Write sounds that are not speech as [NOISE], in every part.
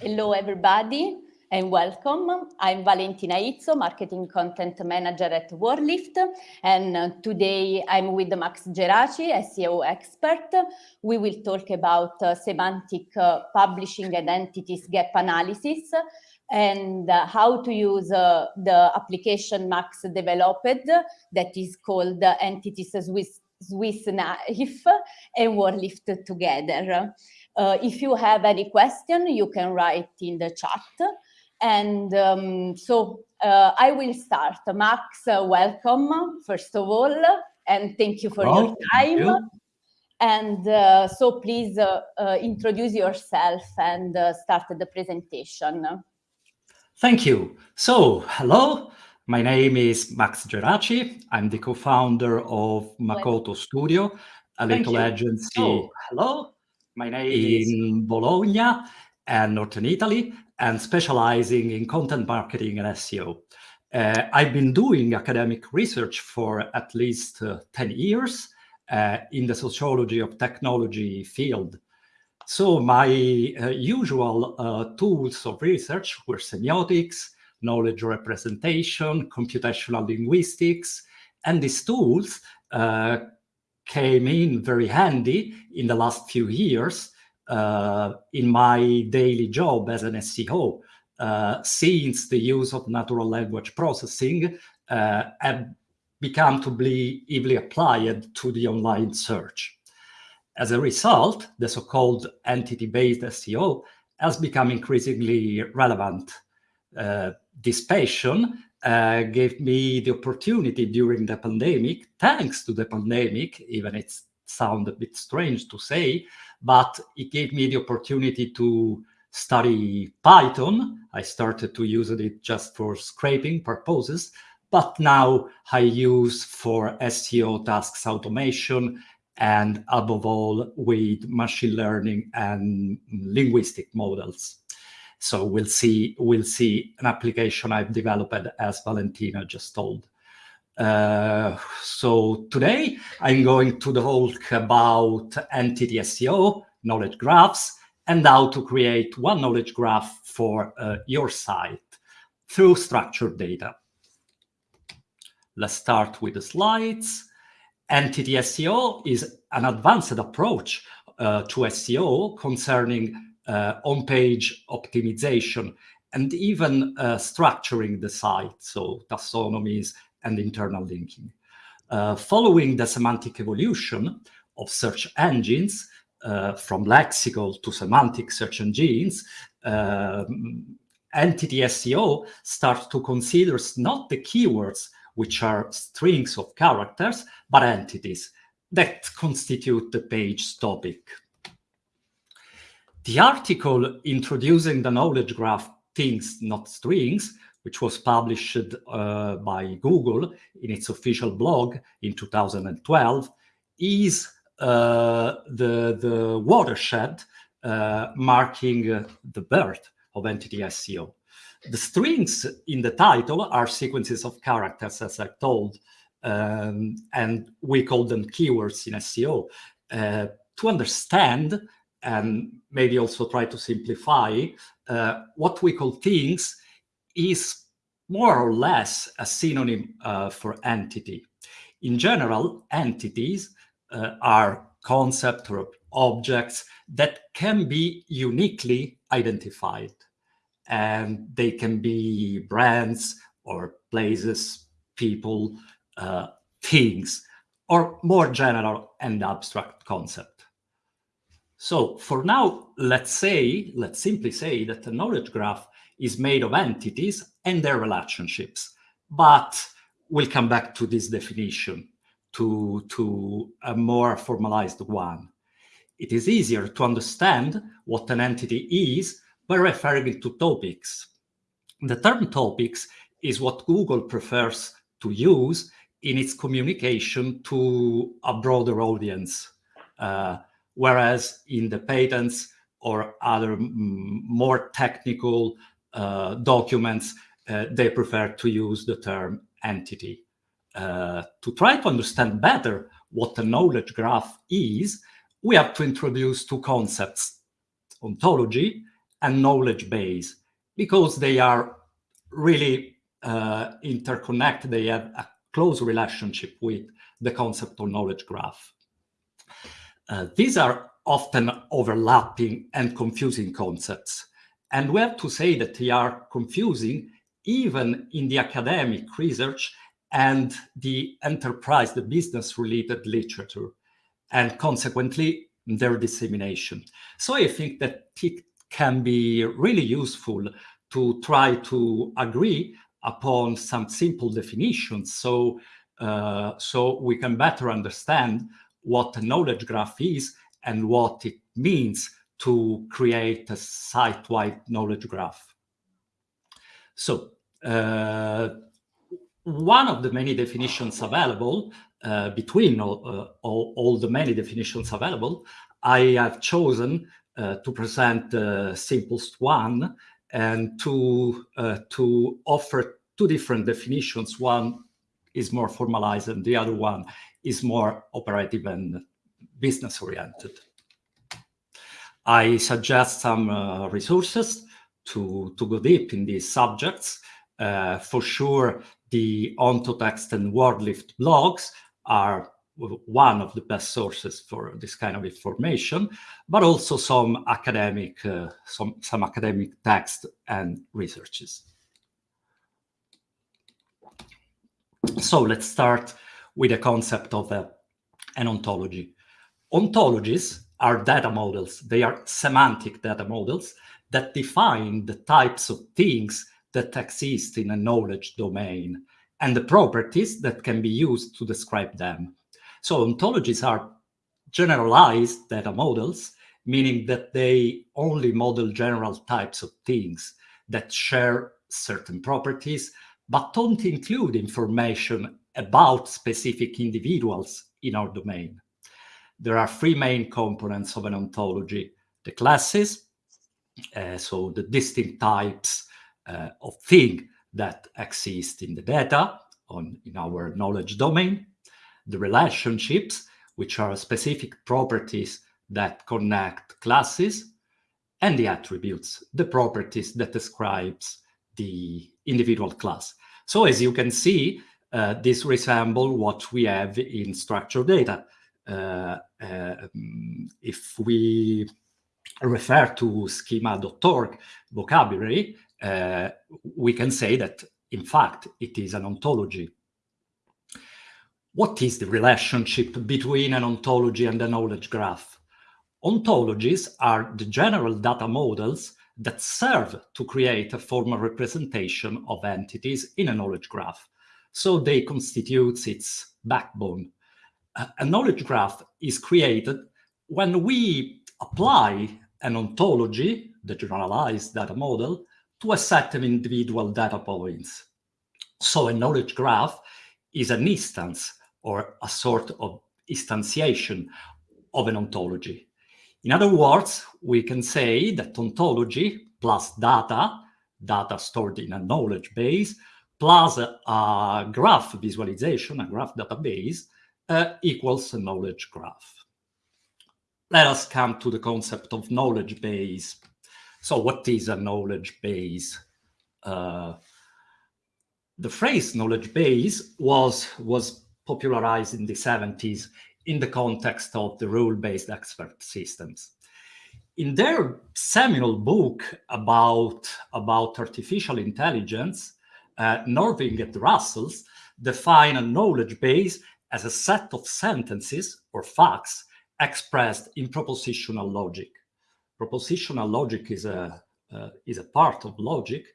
Hello, everybody, and welcome. I'm Valentina Izzo, Marketing Content Manager at WordLift, and uh, today I'm with Max Geraci, SEO expert. We will talk about uh, semantic uh, publishing and entities gap analysis and uh, how to use uh, the application Max developed that is called Entities Swiss, Swiss Knife and WordLift together. Uh, if you have any question, you can write in the chat. And um, so uh, I will start. Max, uh, welcome, first of all, and thank you for your time. You. And uh, so please uh, uh, introduce yourself and start the presentation. Thank you. So, hello, my name is Max Geraci. I'm the co-founder of Makoto Studio, a little agency. Oh, hello. My name in is... Bologna and Northern Italy, and specializing in content marketing and SEO. Uh, I've been doing academic research for at least uh, 10 years uh, in the sociology of technology field. So my uh, usual uh, tools of research were semiotics, knowledge representation, computational linguistics, and these tools uh, came in very handy in the last few years uh, in my daily job as an SEO, uh, since the use of natural language processing uh, had become to be easily applied to the online search. As a result, the so-called entity-based SEO has become increasingly relevant. Uh, this passion uh, gave me the opportunity during the pandemic, thanks to the pandemic, even it sounds a bit strange to say, but it gave me the opportunity to study Python. I started to use it just for scraping purposes, but now I use for SEO tasks automation and above all with machine learning and linguistic models. So we'll see, we'll see an application I've developed as Valentina just told. Uh, so today I'm going to talk about entity SEO, knowledge graphs, and how to create one knowledge graph for uh, your site through structured data. Let's start with the slides. Entity SEO is an advanced approach uh, to SEO concerning on-page optimization, and even uh, structuring the site, so taxonomies and internal linking. Uh, following the semantic evolution of search engines, uh, from lexical to semantic search engines, uh, entity SEO starts to consider not the keywords, which are strings of characters, but entities that constitute the page topic. The article introducing the knowledge graph things, not strings, which was published uh, by Google in its official blog in 2012, is uh, the, the watershed uh, marking uh, the birth of entity SEO. The strings in the title are sequences of characters, as I told, um, and we call them keywords in SEO. Uh, to understand and maybe also try to simplify, uh, what we call things is more or less a synonym uh, for entity. In general, entities uh, are concepts or objects that can be uniquely identified. And they can be brands or places, people, uh, things, or more general and abstract concepts. So for now, let's say, let's simply say that the knowledge graph is made of entities and their relationships. But we'll come back to this definition, to, to a more formalized one. It is easier to understand what an entity is by referring to topics. The term topics is what Google prefers to use in its communication to a broader audience. Uh, whereas in the patents or other more technical uh, documents, uh, they prefer to use the term entity. Uh, to try to understand better what a knowledge graph is, we have to introduce two concepts, ontology and knowledge base because they are really uh, interconnected. They have a close relationship with the concept of knowledge graph. Uh, these are often overlapping and confusing concepts. And we have to say that they are confusing even in the academic research and the enterprise, the business related literature, and consequently their dissemination. So I think that it can be really useful to try to agree upon some simple definitions so, uh, so we can better understand what a knowledge graph is and what it means to create a site-wide knowledge graph. So uh, one of the many definitions available uh, between all, uh, all, all, the many definitions available, I have chosen uh, to present the simplest one and to, uh, to offer two different definitions. One is more formalized and the other one is more operative and business oriented. I suggest some uh, resources to, to go deep in these subjects. Uh, for sure, the Ontotext and WordLift blogs are one of the best sources for this kind of information, but also some academic, uh, some, some academic text and researches. So let's start with the concept of uh, an ontology. Ontologies are data models. They are semantic data models that define the types of things that exist in a knowledge domain and the properties that can be used to describe them. So ontologies are generalized data models, meaning that they only model general types of things that share certain properties, but don't include information about specific individuals in our domain. There are three main components of an ontology. The classes, uh, so the distinct types uh, of thing that exist in the data on, in our knowledge domain. The relationships, which are specific properties that connect classes, and the attributes, the properties that describes the individual class. So as you can see, uh, this resemble what we have in structured data. Uh, um, if we refer to schema.org vocabulary, uh, we can say that, in fact, it is an ontology. What is the relationship between an ontology and a knowledge graph? Ontologies are the general data models that serve to create a formal representation of entities in a knowledge graph. So they constitute its backbone a knowledge graph is created when we apply an ontology, the generalized data model, to a set of individual data points. So a knowledge graph is an instance or a sort of instantiation of an ontology. In other words, we can say that ontology plus data, data stored in a knowledge base, plus a graph visualization, a graph database, uh, equals a knowledge graph. Let us come to the concept of knowledge base. So what is a knowledge base? Uh, the phrase knowledge base was, was popularized in the 70s in the context of the rule-based expert systems. In their seminal book about, about artificial intelligence, uh, Norvig and Russels define a knowledge base as a set of sentences or facts expressed in propositional logic. Propositional logic is a, uh, is a part of logic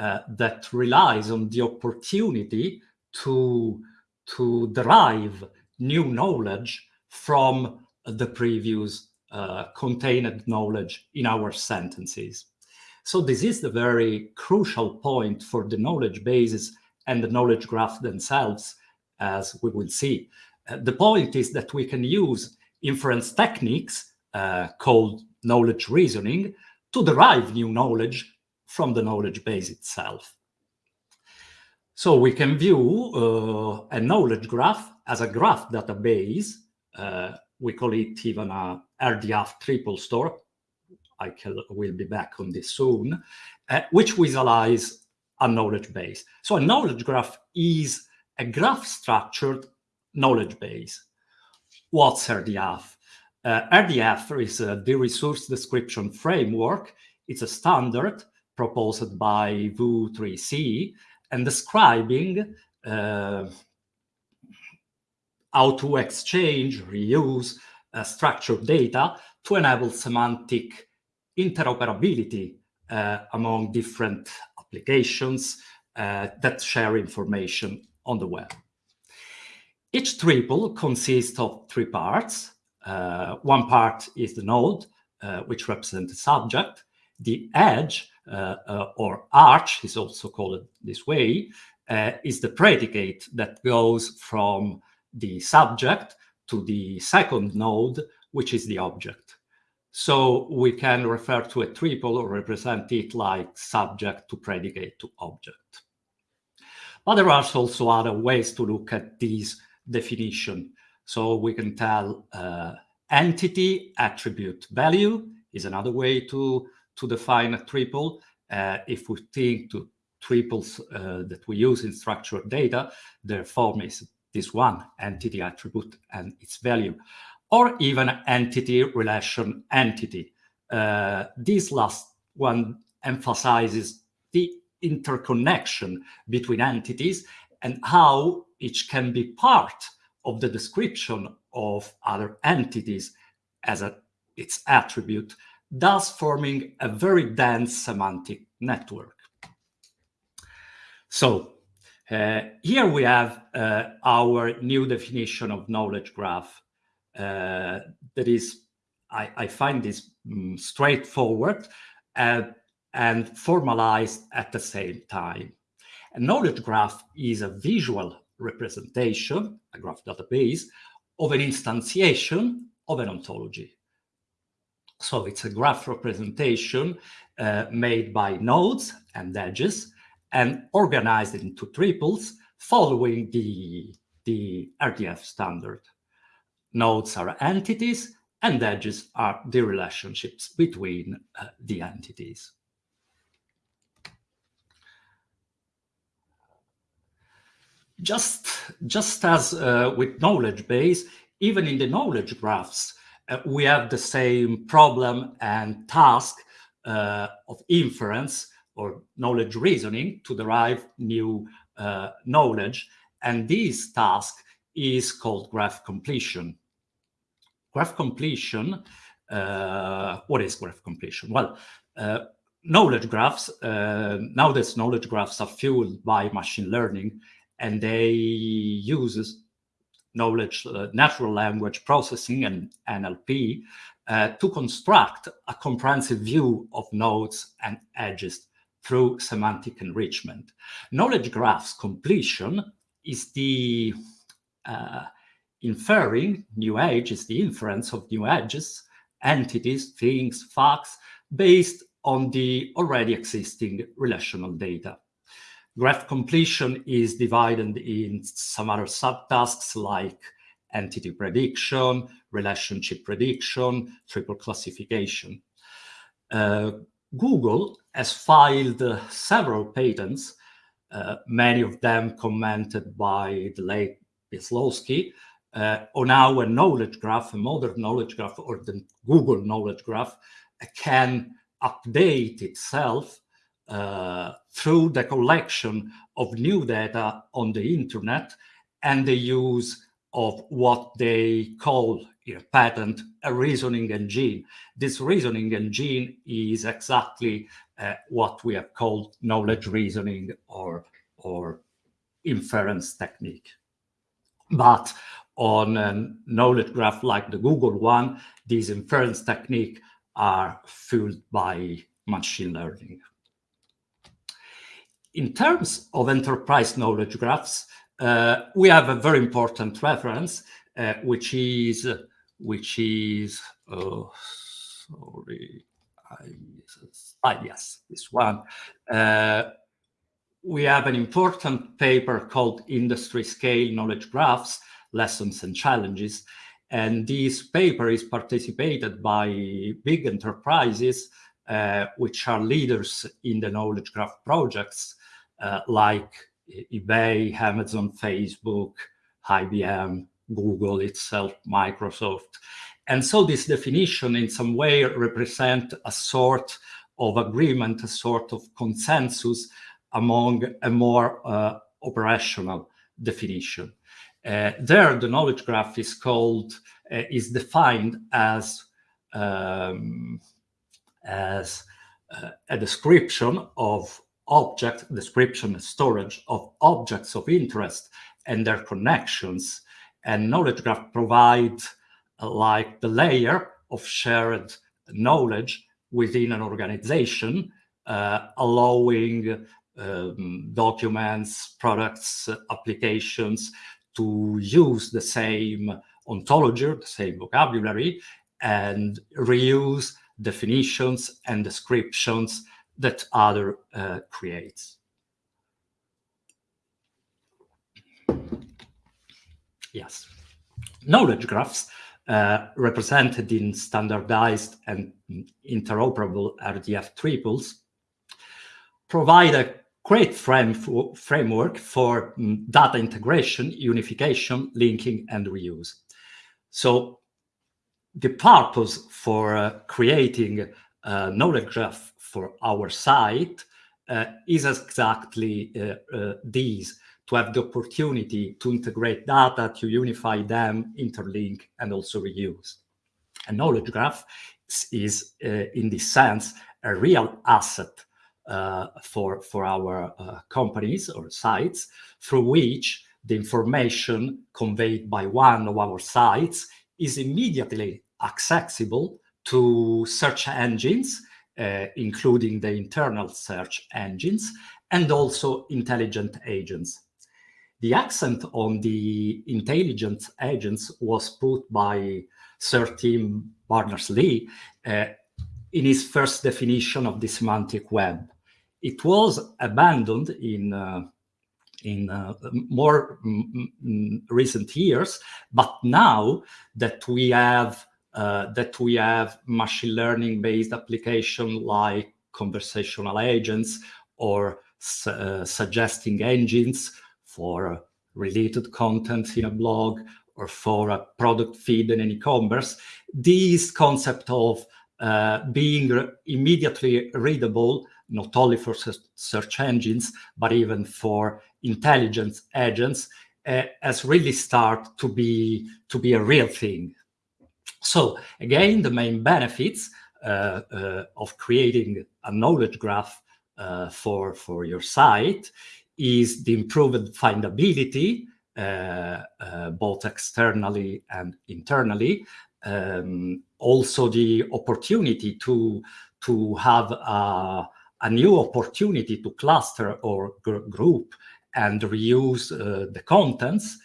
uh, that relies on the opportunity to, to derive new knowledge from the previous uh, contained knowledge in our sentences. So this is the very crucial point for the knowledge bases and the knowledge graph themselves as we will see. Uh, the point is that we can use inference techniques uh, called knowledge reasoning to derive new knowledge from the knowledge base itself. So we can view uh, a knowledge graph as a graph database. Uh, we call it even a RDF triple store. I can, will be back on this soon, uh, which visualize a knowledge base. So a knowledge graph is a graph structured knowledge base. What's RDF? Uh, RDF is uh, the resource description framework. It's a standard proposed by W3C and describing uh, how to exchange, reuse uh, structured data to enable semantic interoperability uh, among different applications uh, that share information on the web. Each triple consists of three parts. Uh, one part is the node, uh, which represents the subject. The edge, uh, or arch is also called this way, is the predicate that goes from the subject to the second node, which is the object. So we can refer to a triple or represent it like subject to predicate to object. But there are also other ways to look at this definition. So we can tell uh, entity, attribute, value is another way to, to define a triple. Uh, if we think to triples uh, that we use in structured data, their form is this one, entity, attribute, and its value or even entity relation entity. Uh, this last one emphasizes the interconnection between entities and how each can be part of the description of other entities as a, its attribute, thus forming a very dense semantic network. So uh, here we have uh, our new definition of knowledge graph uh, that is, I, I find this um, straightforward and, and formalized at the same time. A knowledge graph is a visual representation, a graph database, of an instantiation of an ontology. So it's a graph representation uh, made by nodes and edges and organized into triples following the, the RDF standard. Nodes are entities, and edges are the relationships between uh, the entities. Just, just as uh, with knowledge base, even in the knowledge graphs, uh, we have the same problem and task uh, of inference or knowledge reasoning to derive new uh, knowledge. And this task is called graph completion. Graph completion, uh, what is graph completion? Well, uh, knowledge graphs, uh, nowadays knowledge graphs are fueled by machine learning and they use knowledge, uh, natural language processing and NLP uh, to construct a comprehensive view of nodes and edges through semantic enrichment. Knowledge graphs completion is the uh, inferring new edges, the inference of new edges, entities, things, facts, based on the already existing relational data. Graph completion is divided in some other subtasks like entity prediction, relationship prediction, triple classification. Uh, Google has filed uh, several patents, uh, many of them commented by the late Bill Slawski, uh, on our knowledge graph, a modern knowledge graph, or the Google knowledge graph, uh, can update itself uh, through the collection of new data on the internet and the use of what they call in a patent a reasoning engine. This reasoning engine is exactly uh, what we have called knowledge reasoning or, or inference technique. But on a knowledge graph like the Google one, these inference technique are fueled by machine learning. In terms of enterprise knowledge graphs, uh, we have a very important reference, uh, which is, which is, oh, sorry, I, ah, yes, this one. Uh, we have an important paper called Industry Scale Knowledge Graphs, Lessons and Challenges. And this paper is participated by big enterprises, uh, which are leaders in the knowledge graph projects, uh, like eBay, Amazon, Facebook, IBM, Google itself, Microsoft. And so this definition in some way represent a sort of agreement, a sort of consensus among a more uh, operational definition. Uh, there, the knowledge graph is called, uh, is defined as, um, as uh, a description of object, description and storage of objects of interest and their connections. And knowledge graph provide uh, like the layer of shared knowledge within an organization, uh, allowing um, documents, products, applications to use the same ontology, the same vocabulary, and reuse definitions and descriptions that other uh, creates. Yes. Knowledge graphs uh, represented in standardized and interoperable RDF triples provide a great frame framework for um, data integration, unification, linking, and reuse. So the purpose for uh, creating a knowledge graph for our site uh, is exactly uh, uh, these, to have the opportunity to integrate data, to unify them, interlink, and also reuse. A knowledge graph is, uh, in this sense, a real asset uh, for, for our uh, companies or sites through which the information conveyed by one of our sites is immediately accessible to search engines, uh, including the internal search engines, and also intelligent agents. The accent on the intelligent agents was put by Sir Tim Berners-Lee uh, in his first definition of the semantic web it was abandoned in uh, in uh, more recent years, but now that we have uh, that we have machine learning based application like conversational agents or uh, suggesting engines for related content in a blog or for a product feed in an e-commerce, this concept of uh, being immediately readable not only for search engines, but even for intelligence agents, uh, has really started to be, to be a real thing. So again, the main benefits uh, uh, of creating a knowledge graph uh, for, for your site is the improved findability, uh, uh, both externally and internally. Um, also the opportunity to, to have a, a new opportunity to cluster or gr group and reuse uh, the contents.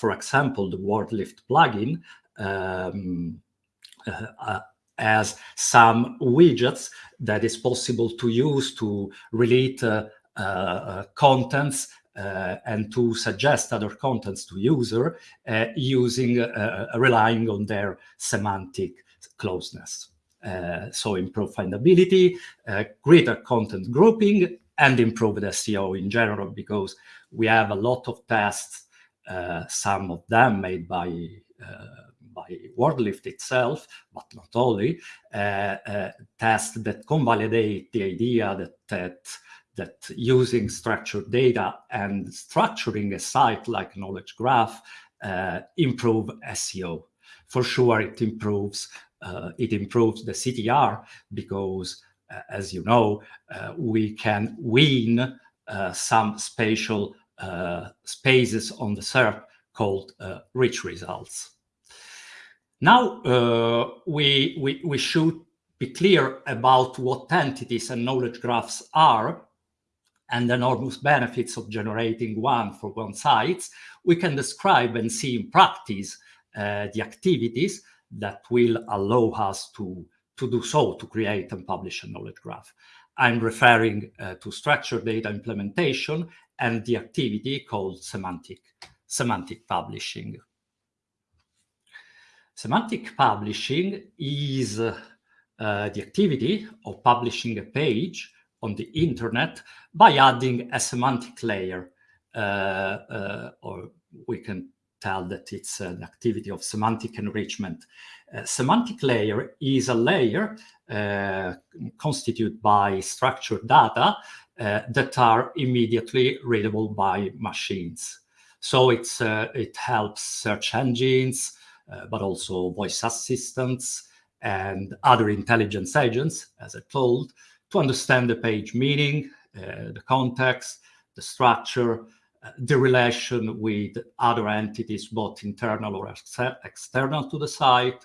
For example, the WordLift plugin um, uh, uh, has some widgets that is possible to use to relate uh, uh, contents and to suggest other contents to user using relying on their semantic closeness. Uh, so improve findability, uh, greater content grouping, and improve the SEO in general, because we have a lot of tests, uh, some of them made by by WordLift itself, but not only, uh, uh, tests that convalidate the idea that, that, that using structured data and structuring a site like Knowledge Graph uh, improve SEO. For sure, it improves uh, it improves the CTR because, uh, as you know, uh, we can win some spatial spaces on the SERP called rich results. Now we, we, we should be clear about what entities and knowledge graphs are and the enormous benefits of generating one for one site, we can describe and see in practice uh, the activities that will allow us to, to do so, to create and publish a knowledge graph. I'm referring uh, to structured data implementation and the activity called semantic, semantic publishing. Semantic publishing is uh, the activity of publishing a page on the internet by adding a semantic layer, uh, uh, or we can tell that it's an activity of semantic enrichment. semantic layer is a layer constituted by structured data that are immediately readable by machines. So it's, uh, it helps search engines, uh, but also voice assistants and other intelligence agents, as I told, to understand the page meaning, uh, the context, the structure, uh, the relation with other entities, both internal or ex external to the site,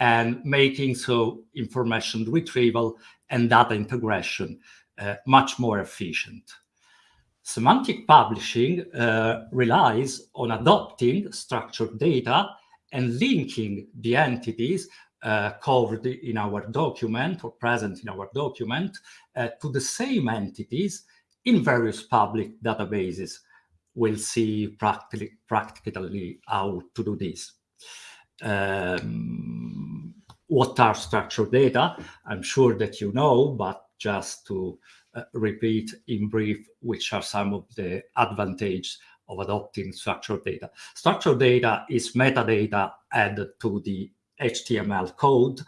and making so information retrieval and data integration uh, much more efficient. Semantic publishing uh, relies on adopting structured data and linking the entities uh, covered in our document or present in our document uh, to the same entities in various public databases. We'll see practically, practically how to do this. Um, what are structured data? I'm sure that you know, but just to uh, repeat in brief which are some of the advantages of adopting structured data. Structured data is metadata added to the HTML code,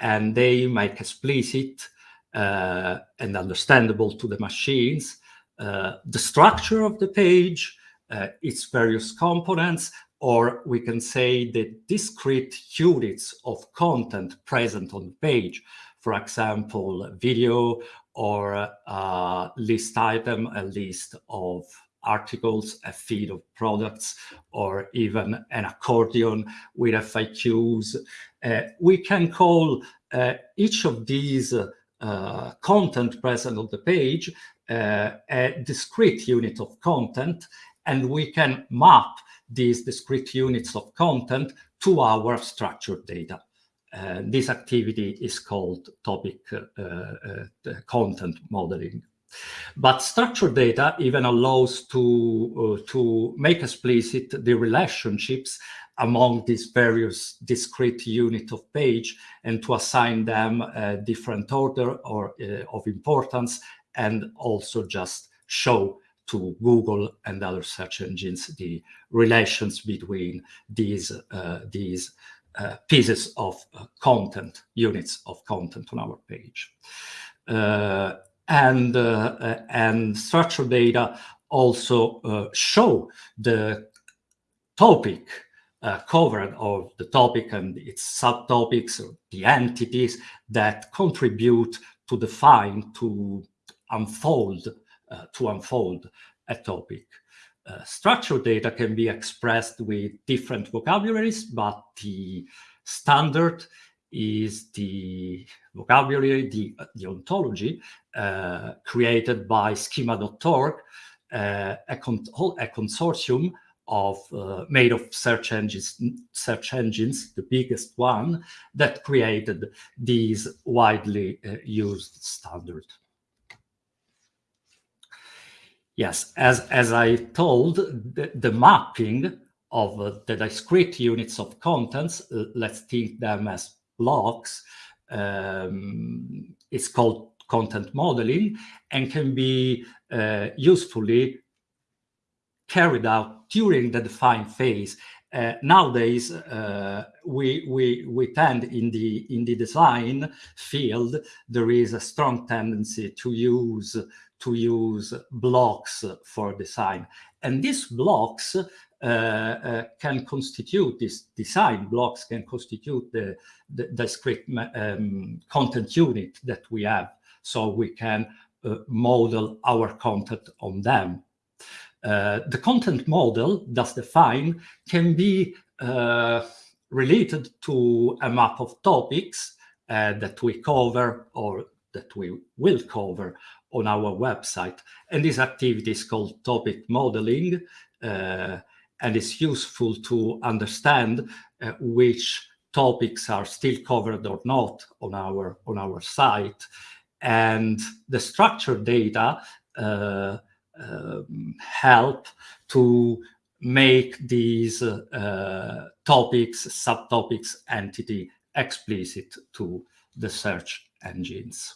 and they make explicit uh, and understandable to the machines uh, the structure of the page, uh, its various components, or we can say the discrete units of content present on the page. For example, video or a list item, a list of articles, a feed of products, or even an accordion with FAQs. Uh, we can call uh, each of these uh, content present on the page uh, a discrete unit of content, and we can map these discrete units of content to our structured data. Uh, this activity is called topic uh, content modeling. But structured data even allows to, uh, to make explicit the relationships among these various discrete units of page and to assign them a different order or uh, of importance and also just show to Google and other search engines the relations between these, uh, these uh, pieces of uh, content, units of content on our page. Uh, and, uh, and structured data also uh, show the topic uh, covered or the topic and its subtopics or the entities that contribute to define, to unfold, uh, to unfold a topic. Uh, structured data can be expressed with different vocabularies, but the standard is the vocabulary, the, the ontology uh, created by schema.org, uh, a, a, consortium of uh, made of search engines, search engines, the biggest one that created these widely uh, used standard. Yes, as, as I told, the, the mapping of uh, the discrete units of contents, let's think them as blocks, um, it's called content modeling and can be uh, usefully carried out during the define phase. Uh, nowadays, uh, we, we, we tend in the, in the design field, there is a strong tendency to use to use blocks for design. And these blocks uh, uh, can constitute, these design blocks can constitute the, the, the script um, content unit that we have. So we can uh, model our content on them. Uh, the content model thus defined can be uh, related to a map of topics that we cover or that we will cover on our website. And this activity is called topic modeling, uh, and it's useful to understand uh, which topics are still covered or not on our, on our site. And the structured data uh, um, help to make these uh, topics, subtopics, entity explicit to the search engines.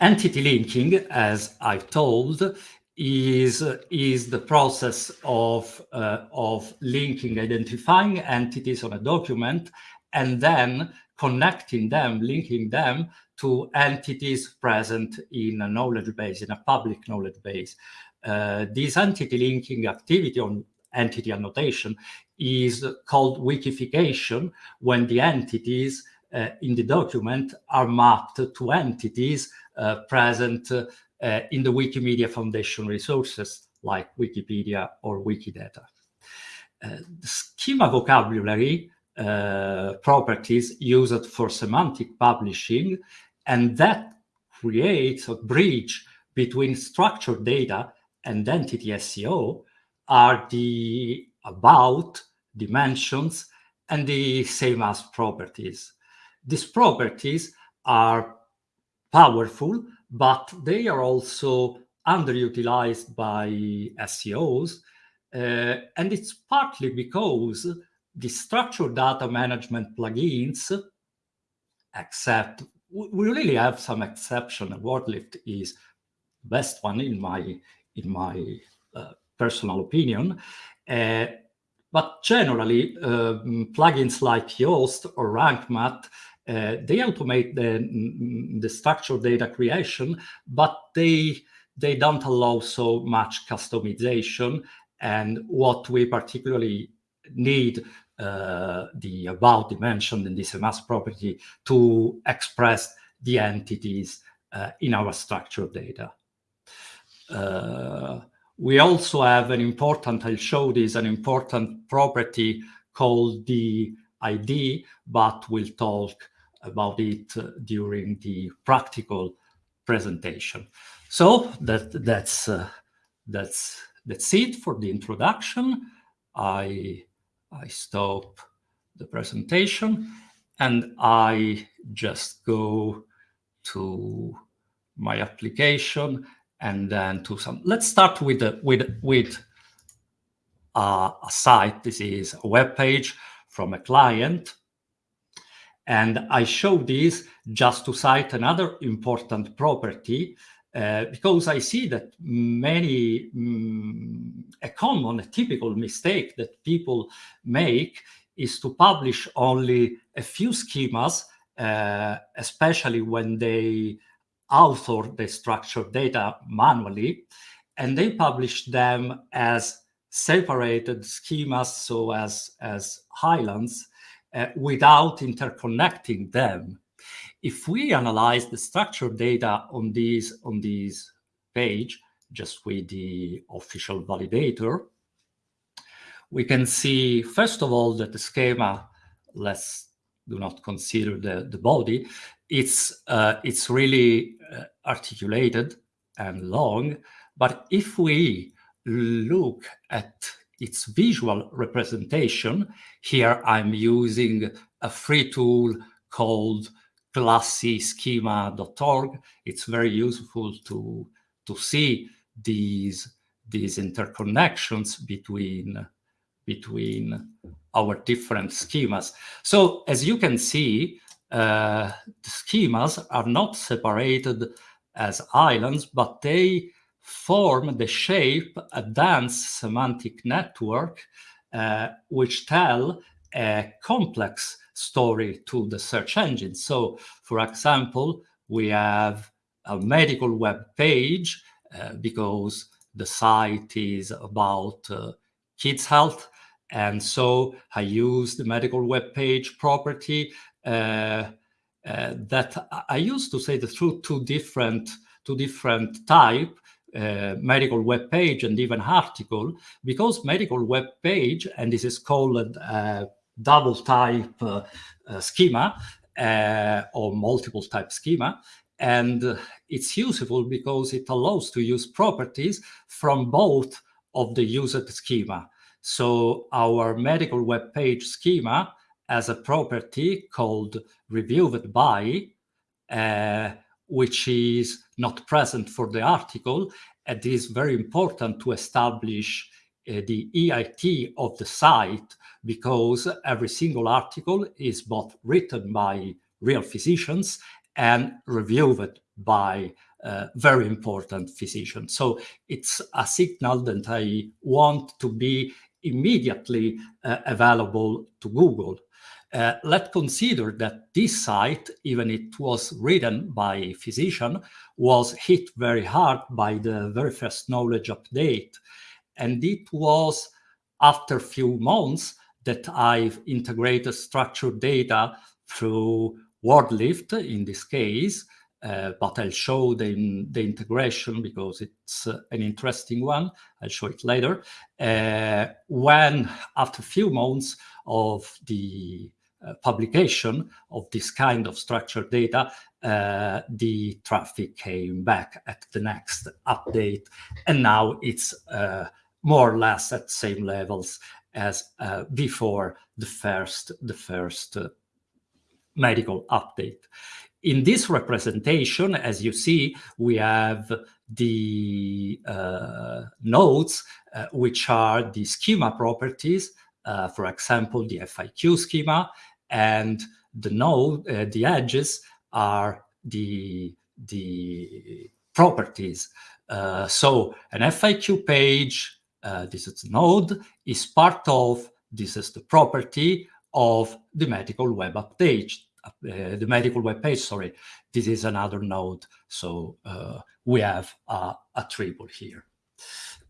Entity linking, as I've told, is, is the process of, uh, of linking, identifying entities on a document, and then connecting them, linking them to entities present in a knowledge base, in a public knowledge base. Uh, this entity linking activity on entity annotation is called wikification when the entities uh, in the document are mapped to entities uh, present uh, in the Wikimedia Foundation resources like Wikipedia or Wikidata. Uh, schema vocabulary uh, properties used for semantic publishing and that creates a bridge between structured data and entity SEO are the about, dimensions, and the same as properties. These properties are powerful, but they are also underutilized by SEOs. Uh, and it's partly because the structured data management plugins, except we really have some exception. WordLift is best one in my in my uh, personal opinion. Uh, but generally, um, plugins like Yoast or RankMath, uh, they automate the, the structured data creation, but they they don't allow so much customization. And what we particularly need the about dimension and the sameAs property to express the entities uh, in our structured data. Uh, we also have an important, I'll show this, an important property called the ID, but we'll talk about it uh, during the practical presentation. So that that's uh, that's that's it for the introduction. I I stop the presentation and I just go to my application and then to some. Let's start with the, with with uh, a site. This is a web page from a client, and I show this just to cite another important property uh, because I see that many um, a common, a typical mistake that people make is to publish only a few schemas, uh, especially when they author the structured data manually, and they publish them as separated schemas, so as, as islands, uh, without interconnecting them. If we analyze the structured data on these on these page, just with the official validator, we can see, first of all, that the schema, let's do not consider the, the body, it's, uh, it's really uh, articulated and long, but if we look at its visual representation, here I'm using a free tool called classyschema.org. It's very useful to, to see these, these interconnections between, between our different schemas. So as you can see, uh, the schemas are not separated as islands, but they form the shape a dense semantic network uh, which tell a complex story to the search engine. So, for example, we have a medical web page uh, because the site is about uh, kids' health. And so I use the medical web page property uh, uh, that I used to say the truth, two different, two different type, uh, medical web page and even article, because medical web page, and this is called uh, double type uh, uh, schema or multiple type schema, and it's useful because it allows to use properties from both of the used schema. So our medical web page schema has a property called reviewed by, uh, which is not present for the article. it is very important to establish uh, the E-A-T of the site because every single article is both written by real physicians and reviewed by uh, very important physicians. So it's a signal that I want to be immediately uh, available to Google. Uh, let's consider that this site, even it was written by a physician, was hit very hard by the very first knowledge update. And it was after a few months that I've integrated structured data through WordLift in this case, uh, but I'll show the, the integration because it's uh, an interesting one. I'll show it later. Uh, when, after a few months of the uh, publication of this kind of structured data, uh, the traffic came back at the next update, and now it's uh, more or less at same levels as before the first the first medical update. In this representation, as you see, we have the uh, nodes, uh, which are the schema properties, uh, for example, the FAQ schema, and the node, uh, the edges are the, the properties. Uh, so an FAQ page, uh, this is node, is part of, this is the property of the medical web update uh, the medical web page, sorry, this is another node. So uh, we have a, a triple here.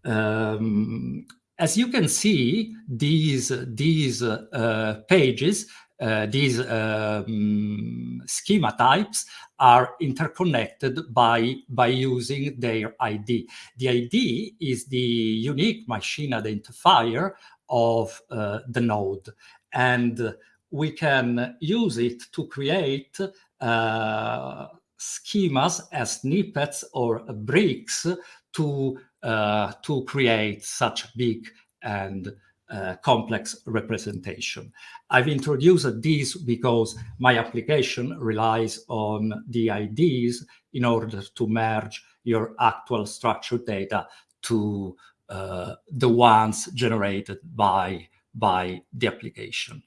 Um, as you can see, these, these uh, pages, these um, schema types are interconnected by, by using their ID. The ID is the unique machine identifier of uh, the node. And we can use it to create uh, schemas as snippets or bricks to uh, to create such big and uh, complex representation. I've introduced these because my application relies on the IDs in order to merge your actual structured data to uh, the ones generated by, by the application.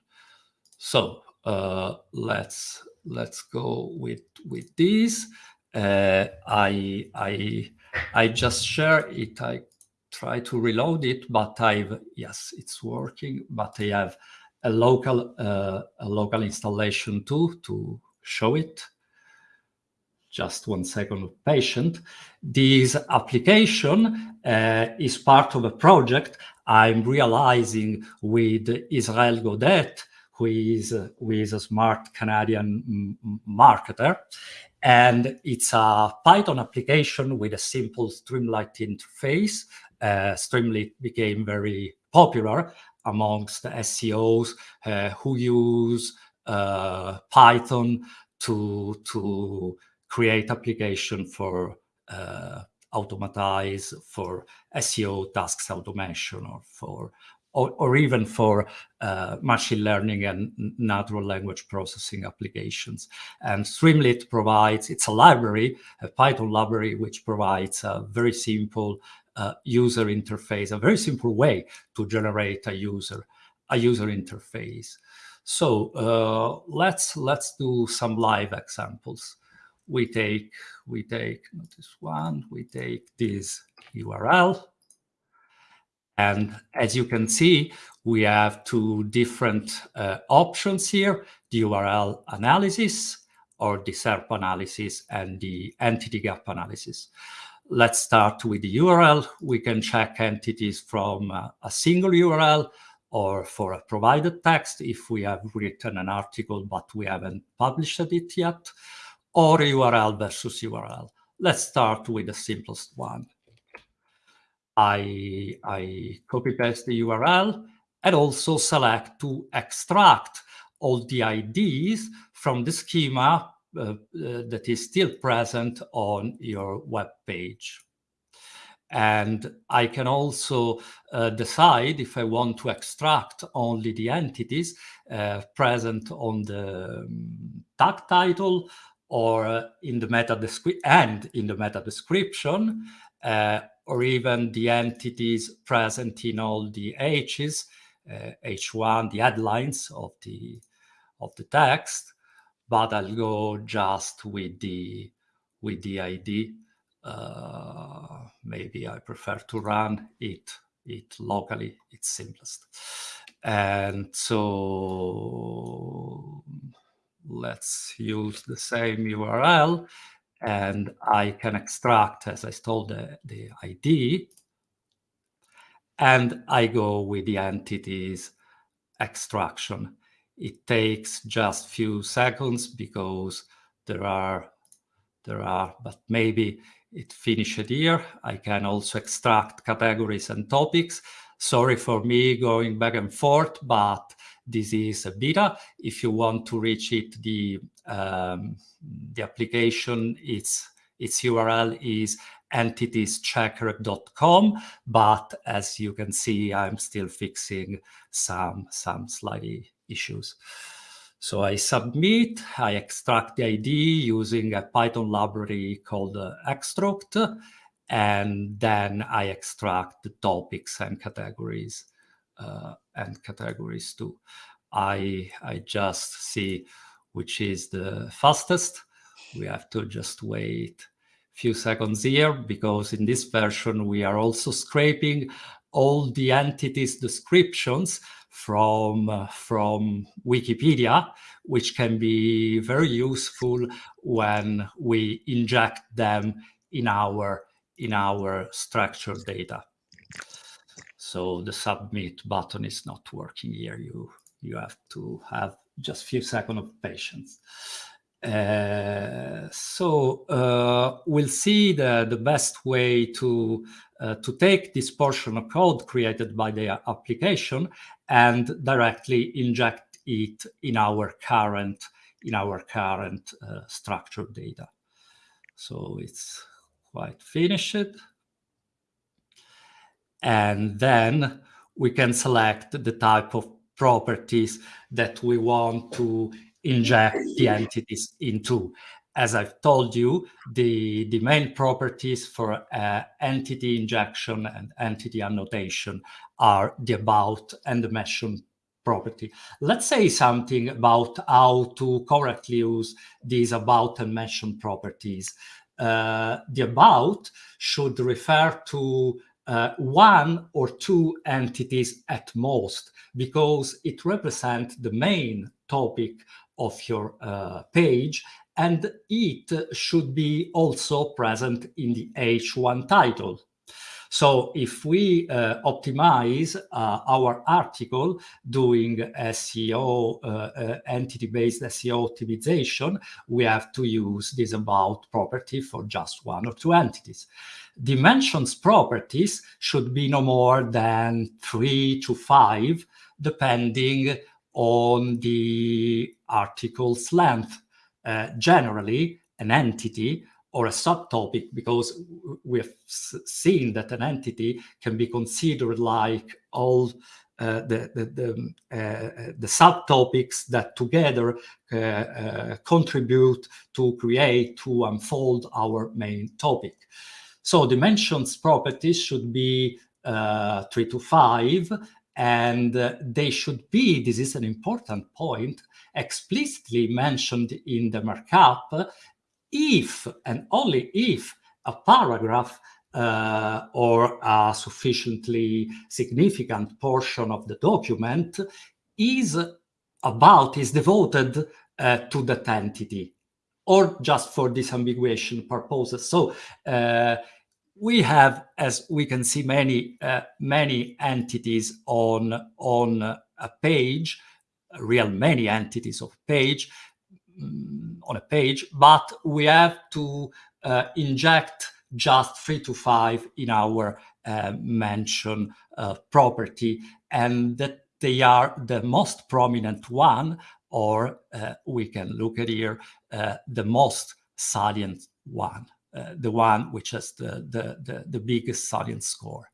So uh, let's let's go with with this. Uh, I I I just share it. I try to reload it, but I've yes, it's working. But I have a local uh, a local installation too to show it. Just one second of patient. This application uh, is part of a project I'm realizing with Israel Gaudette who is, who is a smart Canadian marketer. And it's a Python application with a simple Streamlit interface. Uh, Streamlit became very popular amongst the SEOs uh, who use uh, Python to, to create application for uh, automatize for SEO tasks automation or for or, or even for uh, machine learning and natural language processing applications. And Streamlit provides, it's a library, a Python library, which provides a very simple uh, user interface, a very simple way to generate a user, a user interface. So uh, let's let's do some live examples. We take we take not this one. We take this URL and as you can see, we have two different uh, options here, the URL analysis or the SERP analysis and the entity gap analysis. Let's start with the URL. We can check entities from uh, a single URL or for a provided text if we have written an article but we haven't published it yet, or URL versus URL. Let's start with the simplest one. I, I copy paste the URL and also select to extract all the IDs from the schema that is still present on your web page. And I can also uh, decide if I want to extract only the entities uh, present on the um, tag title or in the meta and in the meta description, uh, or even the entities present in all the H's, uh, H1, the headlines of the, of the text, but I'll go just with the, with the ID. Uh, maybe I prefer to run it, it locally, it's simplest. And so let's use the same URL and I can extract, as I stole the, the ID, and I go with the entities extraction. It takes just few seconds because there are, there are, but maybe it finished here. I can also extract categories and topics. Sorry for me going back and forth, but this is a beta. If you want to reach it, the um, the application, its its URL is entitieschecker.com. But as you can see, I'm still fixing some some slight issues. So I submit, I extruct the ID using a Python library called uh, extract, and then I extract the topics and categories uh, and categories too. I, I just see which is the fastest. We have to just wait a few seconds here because in this version we are also scraping all the entities descriptions from uh, from Wikipedia, which can be very useful when we inject them in our in our structured data. So the submit button is not working here. You you have to have just a few seconds of patience. Uh, so uh, we'll see the, the best way to uh, to take this portion of code created by the application and directly inject it in our current in our current uh, structured data. So it's quite finished. And then we can select the type of properties that we want to inject the entities into. As I've told you, the, the main properties for uh, entity injection and entity annotation are the about and the mention property. Let's say something about how to correctly use these about and mention properties. Uh, the about should refer to uh, one or two entities at most, because it represents the main topic of your uh, page, and it should be also present in the H1 title. So if we uh, optimize uh, our article doing SEO, uh, uh, entity-based SEO optimization, we have to use this about property for just one or two entities. The mentions properties should be no more than three to five, depending on the article's length. Uh, generally, an entity or a subtopic because we have seen that an entity can be considered like all uh, the the the, uh, the, subtopics that together uh, uh, contribute to create to unfold our main topic. So the mentions properties should be uh, three to five, and they should be. This is an important point explicitly mentioned in the markup if and only if a paragraph uh, or a sufficiently significant portion of the document is about, is devoted uh, to that entity or just for disambiguation purposes. So uh, we have, as we can see, many uh, many entities on on a page, real many entities of page, Mm, on a page, but we have to uh, inject just three to five in our uh, mention uh, property and that they are the most prominent one or uh, we can look at here uh, the most salient one uh, the one which has the, the, the, the biggest salient score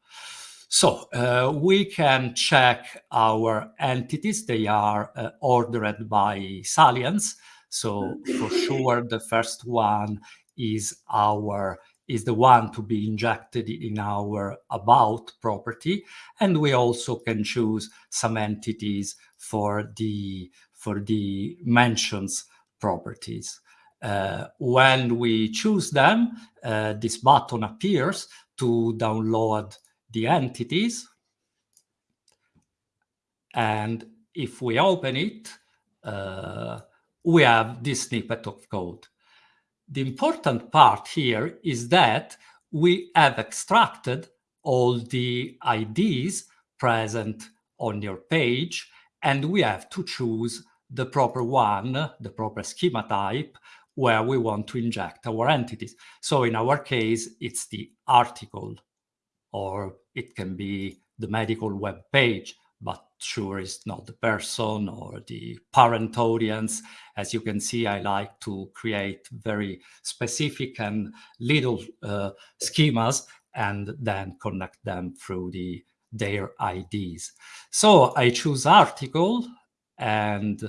so uh, we can check our entities. They are uh, ordered by salience. So for sure, the first one is our is the one to be injected in our about property. And we also can choose some entities for the, for the mentions properties. Uh, when we choose them, uh, this button appears to download the entities. And if we open it, uh, we have this snippet of code. The important part here is that we have extracted all the IDs present on your page, and we have to choose the proper one, the proper schema type, where we want to inject our entities. So in our case, it's the article, or it can be the medical web page, but sure it's not the person or the parent audience. As you can see, I like to create very specific and little uh, schemas and then connect them through the their IDs. So I choose article and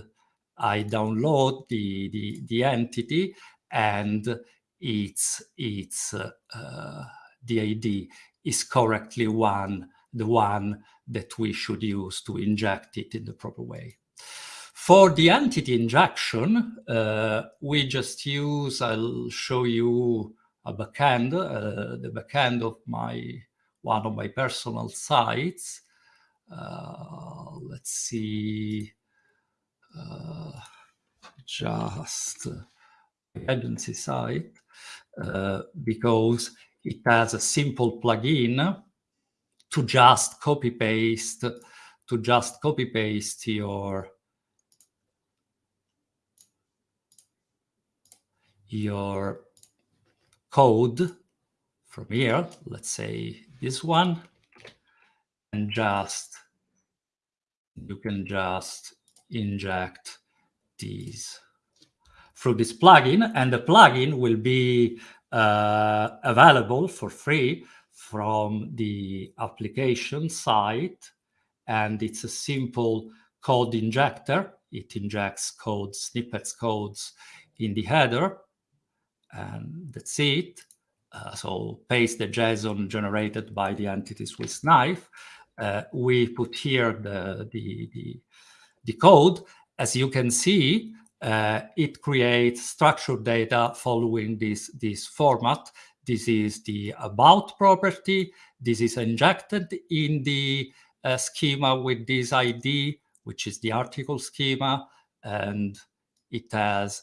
I download the, the, the entity and it's, it's uh, uh, the ID is correctly one, the one that we should use to inject it in the proper way. For the entity injection, uh, we just use, I'll show you a backend, uh, the backend of my, one of my personal sites. Uh, let's see, uh, just agency site uh, because it has a simple plugin to just copy paste to just copy paste your your code from here. Let's say this one. And just you can just inject these through this plugin. And the plugin will be uh, available for free from the application site. And it's a simple code injector. It injects code snippets codes in the header. And that's it. Uh, so paste the json generated by the entity Swiss knife. Uh, we put here the, the, the the code, as you can see, uh, it creates structured data following this, this format. This is the about property. This is injected in the uh, schema with this ID, which is the article schema. And it has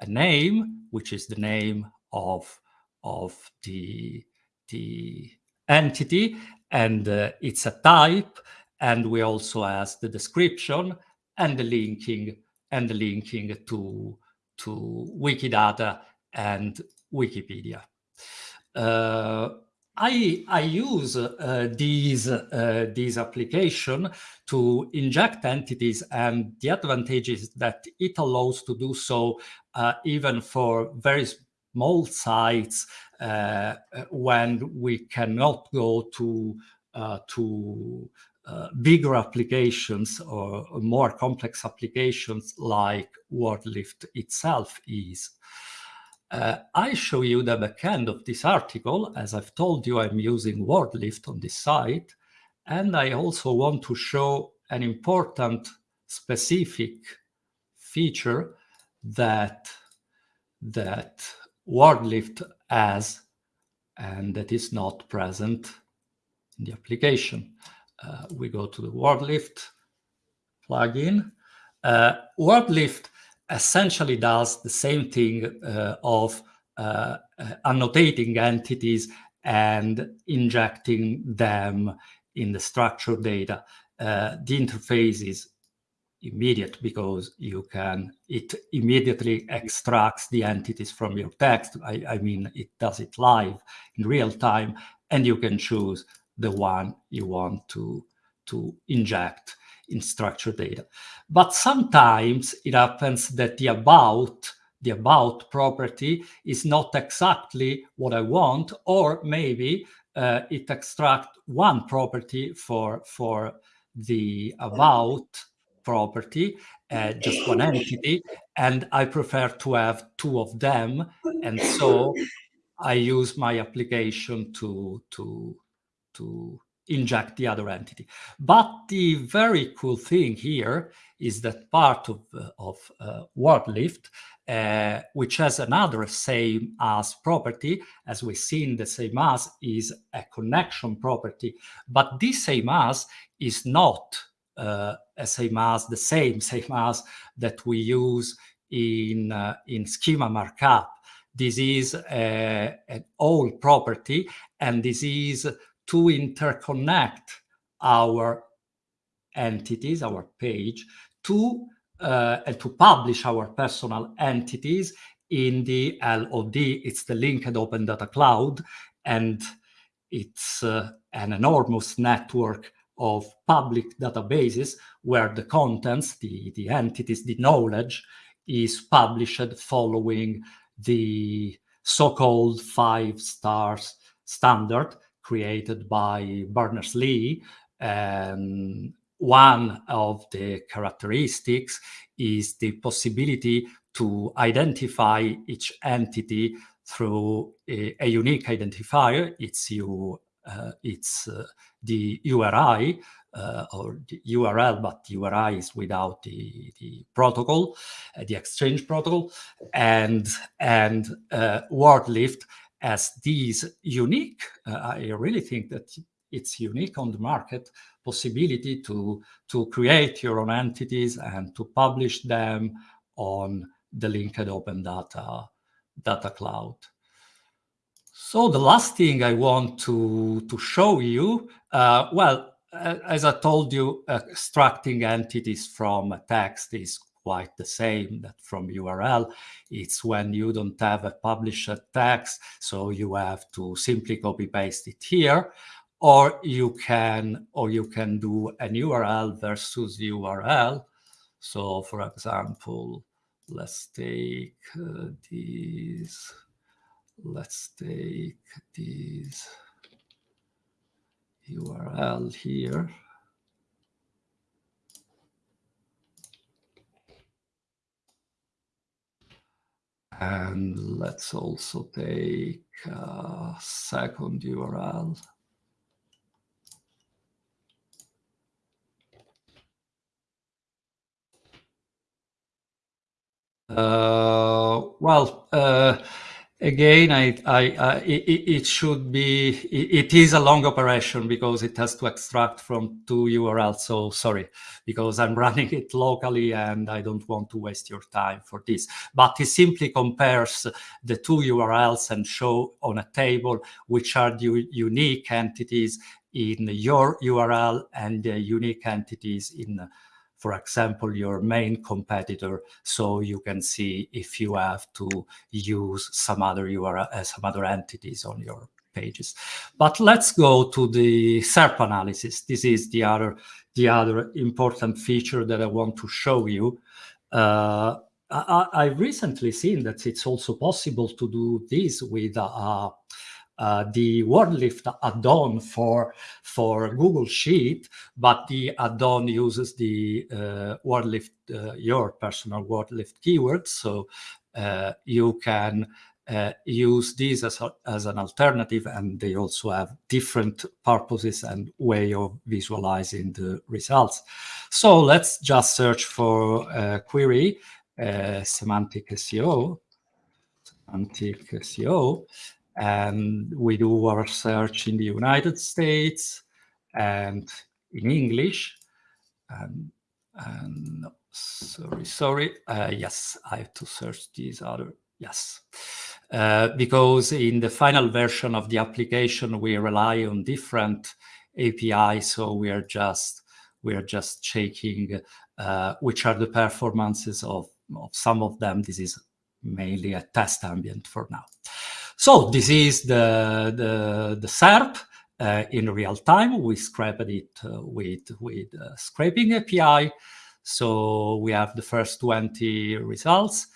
a name, which is the name of, of the, the entity. And uh, it's a type. And we also has the description and the linking and linking to to Wikidata and Wikipedia. Uh, I, I use uh, these, uh, these application to inject entities and the advantage is that it allows to do so uh, even for very small sites uh, when we cannot go to, uh, to uh, bigger applications or more complex applications like WordLift itself is. Uh, I show you the backend of this article. As I've told you, I'm using WordLift on this site. And I also want to show an important specific feature that, that WordLift has and that is not present in the application uh, we go to the WordLift plugin. Uh, WordLift essentially does the same thing uh, of uh, uh, annotating entities and injecting them in the structured data. Uh, the interface is immediate because you can, it immediately extracts the entities from your text. I, I mean, it does it live in real time, and you can choose the one you want to, to inject in structured data. But sometimes it happens that the about, the about property is not exactly what I want, or maybe uh, it extract one property for, for the about property, uh, just one entity, and I prefer to have two of them. And so I use my application to, to, to inject the other entity. But the very cool thing here is that part of, uh, of uh, WordLift, uh, which has another sameAs property, as we see in the sameAs is a connection property, but this sameAs is not uh, a sameAs the same [LAUGHS] sameAs that we use in, uh, in schema markup. This is a, an OWL property, and this is to interconnect our entities, our page, to uh, and to publish our personal entities in the LOD. It's the linked open data cloud, and it's uh, an enormous network of public databases where the contents, the, the entities, the knowledge is published following the so-called five stars standard created by Berners-Lee. And one of the characteristics is the possibility to identify each entity through a, a unique identifier. It's you, uh, it's uh, the URI uh, or the URL, but URI is without the, the protocol, uh, the exchange protocol, and and uh, WordLift as these unique. Uh, I really think that it's unique on the market possibility to to create your own entities and to publish them on the linked open data data cloud. So the last thing I want to, to show you, uh, well, as I told you, extracting entities from a text is quite the same that from URL. It's when you don't have a published text, so you have to simply copy paste it here, or you can or you can do an URL versus URL. So for example, let's take uh, these let's take these URL here. And let's also take a second URL. Uh, well, uh, Again, I, I, I it, should be, it, it is a long operation because it has to extract from two URLs. So sorry, because I'm [LAUGHS] running it locally and I don't want to waste your time for this. But it simply compares the two URLs and show on a table which are the unique entities in your URL and the unique entities in for example, your main competitor, so you can see if you have to use some other URL, uh, some other entities on your pages. But let's go to the SERP analysis. This is the other, the other important feature that I want to show you. Uh, I, have recently seen that it's also possible to do this with a, uh, the WordLift add-on for for Google Sheet, but the add-on uses the uh, WordLift uh, your personal WordLift keywords, so uh, you can uh, use these as, a, as an alternative, and they also have different purposes and way of visualizing the results. So let's just search for a query semantic SEO, semantic SEO, and we do our search in the United States and in English. And, and sorry, sorry. Uh, yes, I have to search these other. Yes, uh, because in the final version of the application, we rely on different APIs. So we are just we are just checking uh, which are the performances of, of some of them. This is mainly a test ambient for now. So this is the, the, the SERP uh, in real time. We scraped it uh, with, with scraping API. So we have the first 20 results.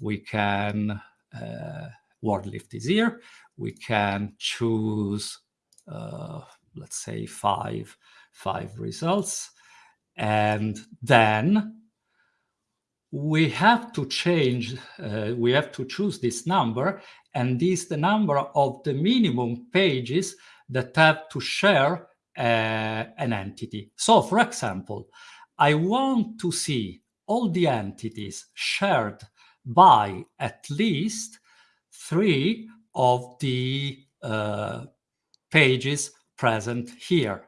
We can, uh, WordLift is here. We can choose, uh, let's say five, five results. And then we have to change, uh, we have to choose this number, and this is the number of the minimum pages that have to share uh, an entity. So, for example, I want to see all the entities shared by at least three of the uh, pages present here.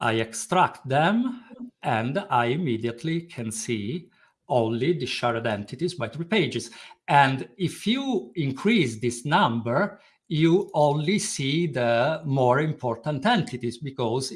I extract them and I immediately can see only the shared entities by three pages. And if you increase this number, you only see the more important entities because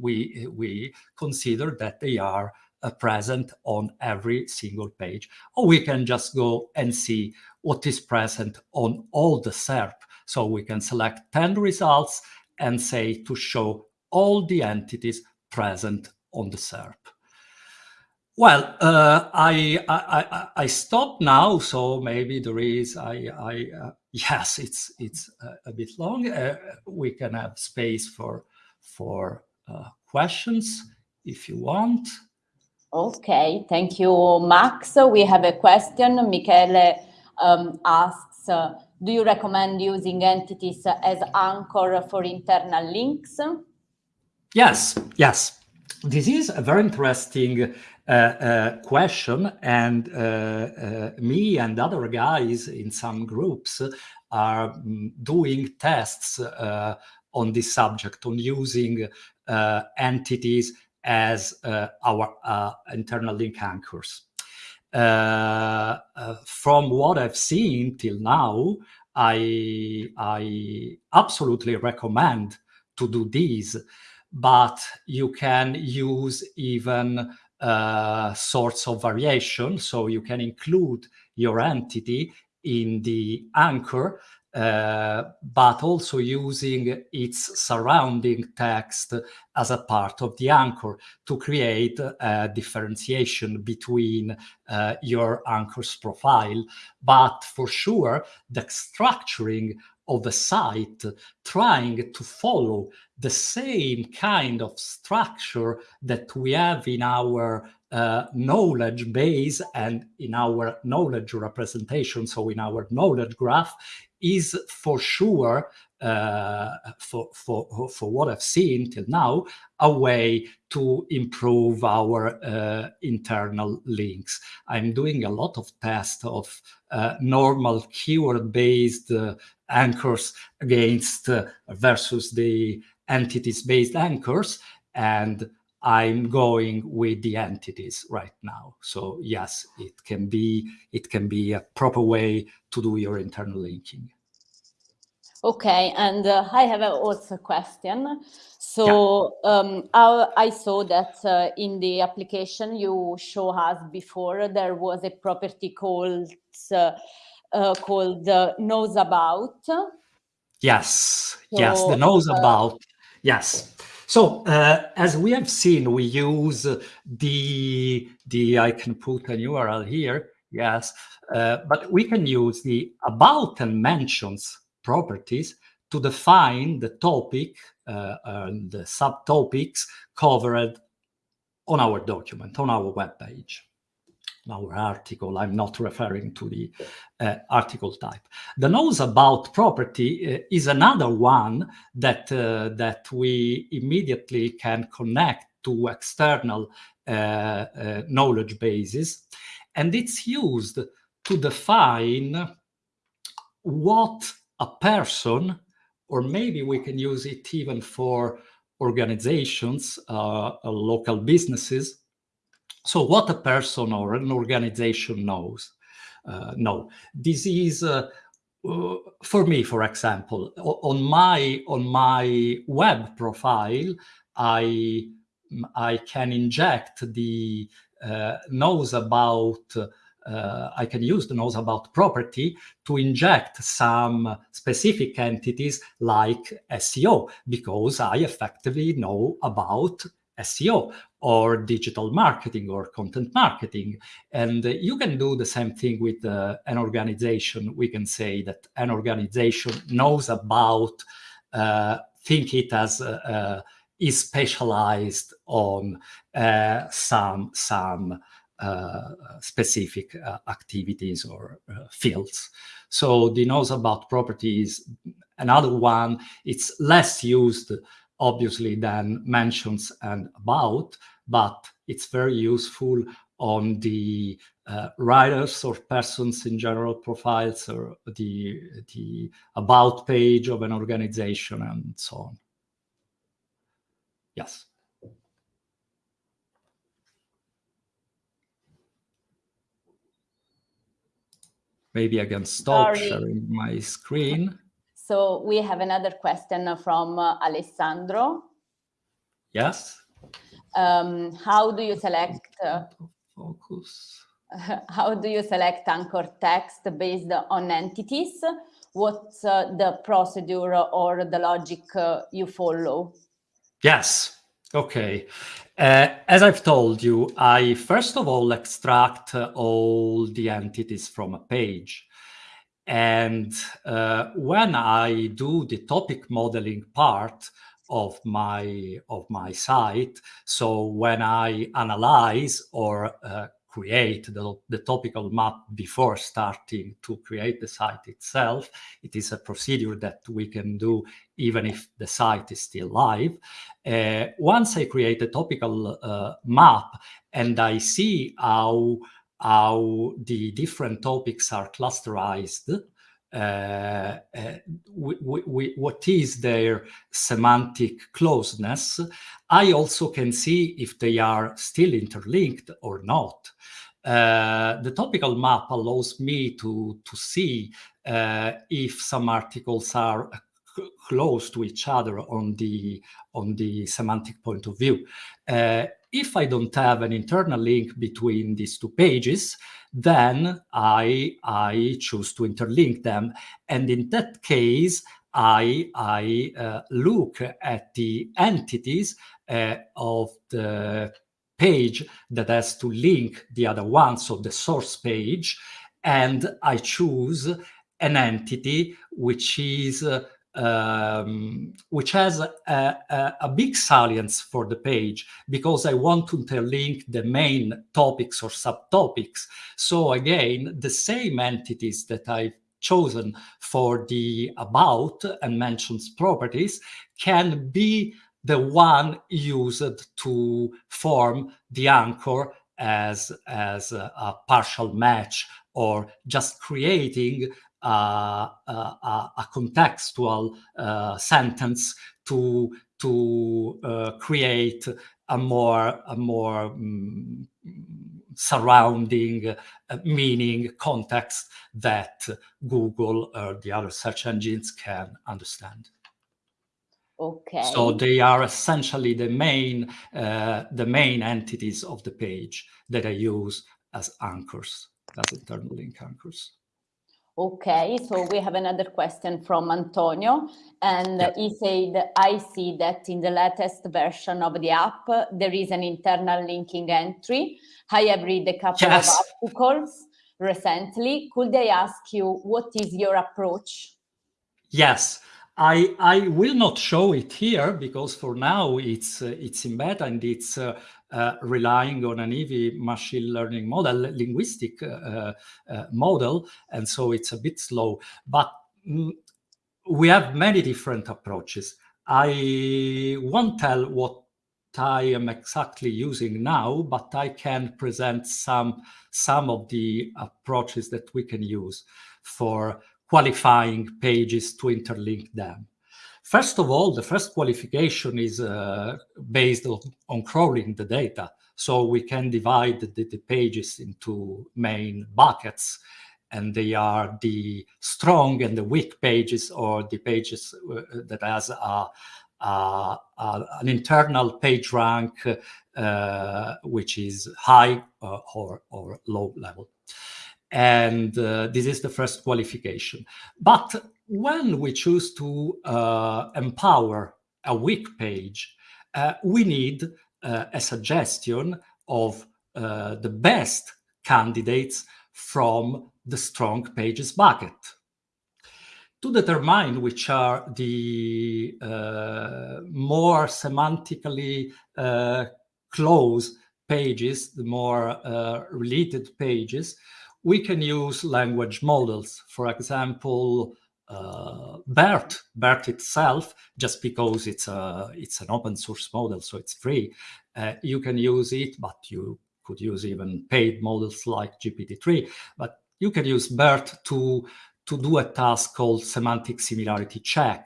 we, we consider that they are uh, present on every single page. Or we can just go and see what is present on all the SERP. So we can select 10 results and say to show all the entities present on the SERP. Well, uh, I, I, I, stop now, so maybe there is, I, I uh, [LAUGHS] yes, it's, it's a, a bit long. Uh, we can have space for, for uh, questions if you want. Okay, thank you, Max. We have a question. Michele um, asks, uh, do you recommend using entities as anchor for internal links? Yes, yes. This is a very interesting uh, uh, question, and uh, uh me and other guys in some groups are mm, doing tests uh, on this subject, on using uh, entities as our internal link anchors. from what I've seen till now, I, I absolutely recommend to do this but you can use even uh, sorts of variation. So you can include your entity in the anchor, uh, but also using its surrounding text as a part of the anchor to create a differentiation between uh, your anchor's profile. But for sure, the structuring of the site trying to follow the same kind of structure that we have in our uh, knowledge base and in our knowledge representation, so in our knowledge graph, is for sure, for, for, for what I've seen till now, a way to improve our uh, internal links. I'm doing a lot of tests of uh, normal keyword-based uh, anchors against uh, versus the entities-based anchors, and I'm going with the entities right now. So yes, it can be it can be a proper way to do your internal linking. Okay, and uh, I have a also a question. So yeah. um, I, I, saw that uh, in the application you show us before there was a property called uh, uh called knows about. Yes, so, yes, the knows uh, about. Yes. So uh, as we have seen, we use the, the I can put an URL here, yes, uh, but we can use the about and mentions properties to define the topic uh, and the subtopics covered on our document, on our web page our article. I'm not referring to the uh, article type. The knows about property uh, is another one that, uh, that we immediately can connect to external uh, uh, knowledge bases. And it's used to define what a person, or maybe we can use it even for organizations, uh, local businesses, so what a person or an organization knows, uh, no, this is uh, uh, for me, for example, on my on my web profile, I I can inject the uh, knows about. Uh, I can use the knows about property to inject some specific entities like SEO because I effectively know about SEO or digital marketing or content marketing. And uh, you can do the same thing with uh, an organization. We can say that an organization knows about, uh, think it as a, is specialized on uh, some some uh, specific uh, activities or uh, fields. So the knows about properties, another one, it's less used obviously than mentions and about, but it's very useful on the uh, writers or persons in general profiles or the, the about page of an organization and so on. Yes. Maybe I can stop Sorry. sharing my screen. So we have another question from uh, Alessandro. Yes. Um, how do you select uh, focus? [LAUGHS] How do you select anchor text based on entities? What's uh, the procedure or the logic uh, you follow? Yes. Okay. Uh, as I've told you, I first of all extract uh, all the entities from a page. And uh, when I do the topic modeling part of my of my site, so when I analyze or uh, create the, the topical map before starting to create the site itself. It is a procedure that we can do even if the site is still live. Uh, once I create a topical uh, map and I see how, how the different topics are clusterized, uh, uh, what is their semantic closeness, I also can see if they are still interlinked or not. Uh, the topical map allows me to, to see uh, if some articles are close to each other on the on the semantic point of view. Uh, if I don't have an internal link between these two pages, then I, I choose to interlink them. And in that case, I, I uh, look at the entities uh, of the page that has to link the other ones of the source page, and I choose an entity which is uh, um, which has a, a, a, big salience for the page because I want to interlink the main topics or subtopics. So again, the same entities that I've chosen for the about and mentions properties can be the one used to form the anchor as, as a, a partial match or just creating a, a, contextual uh, sentence to to uh, create a more a more um, surrounding uh, meaning context that Google or the other search engines can understand. Okay. So they are essentially the main uh, the main entities of the page that I use as anchors, as internal link anchors. Okay, so we have another question from Antonio, and yeah. he said, I see that in the latest version of the app, there is an internal linking entry. I have read a couple yes. of articles recently. Could I ask you, what is your approach? Yes, I, I will not show it here because for now it's uh, it's in beta and it's uh, uh, relying on an Eevee machine learning model, linguistic uh, uh, model, and so it's a bit slow. But mm, we have many different approaches. I won't tell what I am exactly using now, but I can present some some of the approaches that we can use for qualifying pages to interlink them. First of all, the first qualification is uh, based on, on, crawling the data. So we can divide the, the, pages into main buckets and they are the strong and the weak pages or the pages uh, that has a, a, a, an internal page rank uh, which is high uh, or, or low level. And uh, this is the first qualification. But when we choose to uh, empower a weak page, uh, we need uh, a suggestion of uh, the best candidates from the strong pages bucket. to determine which are the uh, more semantically close pages, the more related pages, we can use language models. For example, uh, BERT, BERT itself, just because it's a it's an open source model, so it's free. Uh, you can use it, but you could use even paid models like GPT-3. But you can use BERT to to do a task called semantic similarity check,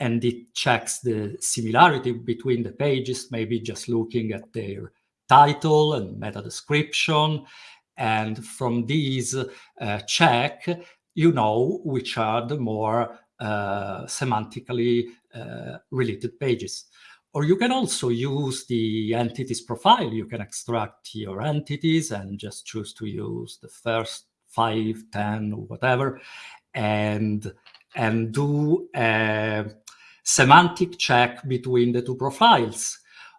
and it checks the similarity between the pages, maybe just looking at their title and meta description. And from these uh, check, you know which are the more uh, semantically uh, related pages. Or you can also use the entities profile. You can extract your entities and just choose to use the first five, ten, or whatever, and, and do a semantic check between the two profiles.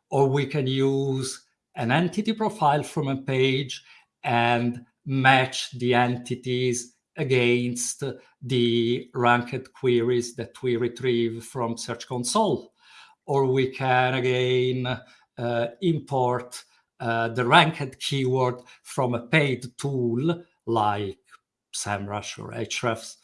Or we can use an entity profile from a page and match the entities against the ranked queries that we retrieve from Search Console. Or we can again uh, import uh, the ranked keyword from a paid tool like SEMrush or Ahrefs,